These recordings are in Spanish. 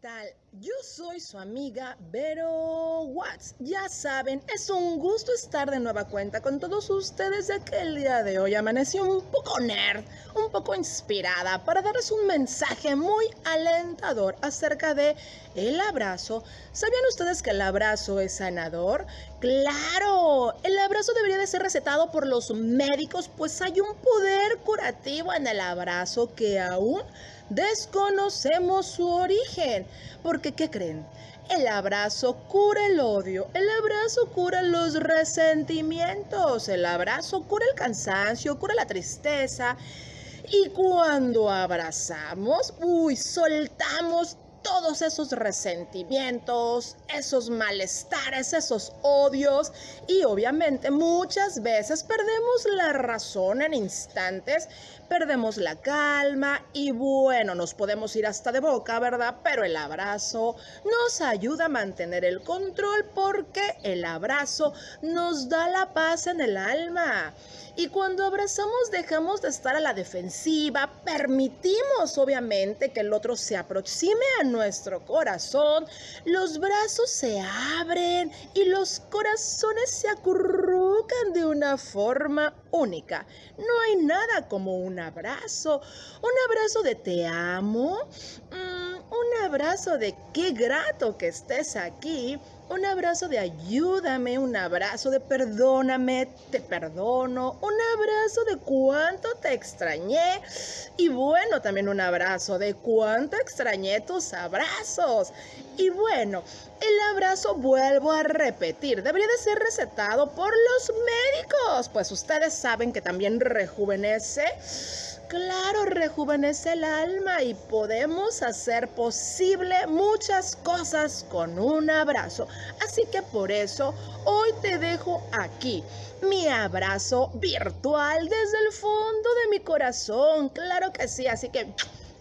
tal? Yo soy su amiga Vero Watts. Ya saben, es un gusto estar de nueva cuenta con todos ustedes ya que el día de hoy amanecí un poco nerd, un poco inspirada para darles un mensaje muy alentador acerca de el abrazo. ¿Sabían ustedes que el abrazo es sanador? Claro, el abrazo debería de ser recetado por los médicos, pues hay un poder curativo en el abrazo que aún desconocemos su origen. Porque, ¿qué creen? El abrazo cura el odio, el abrazo cura los resentimientos, el abrazo cura el cansancio, cura la tristeza. Y cuando abrazamos, uy, soltamos todos esos resentimientos, esos malestares, esos odios y obviamente muchas veces perdemos la razón en instantes, perdemos la calma y bueno, nos podemos ir hasta de boca, ¿verdad? Pero el abrazo nos ayuda a mantener el control porque el abrazo nos da la paz en el alma. Y cuando abrazamos dejamos de estar a la defensiva, permitimos obviamente que el otro se aproxime a nuestro corazón, los brazos se abren y los corazones se acurrucan de una forma única. No hay nada como un abrazo, un abrazo de te amo, mm, un abrazo de qué grato que estés aquí un abrazo de ayúdame, un abrazo de perdóname, te perdono, un abrazo de cuánto te extrañé y bueno, también un abrazo de cuánto extrañé tus abrazos. Y bueno, el abrazo vuelvo a repetir, debería de ser recetado por los médicos, pues ustedes saben que también rejuvenece Claro, rejuvenece el alma y podemos hacer posible muchas cosas con un abrazo. Así que por eso hoy te dejo aquí mi abrazo virtual desde el fondo de mi corazón. Claro que sí, así que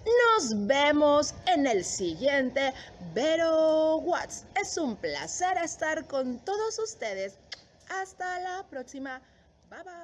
nos vemos en el siguiente Vero Watts. Es un placer estar con todos ustedes. Hasta la próxima. Bye bye.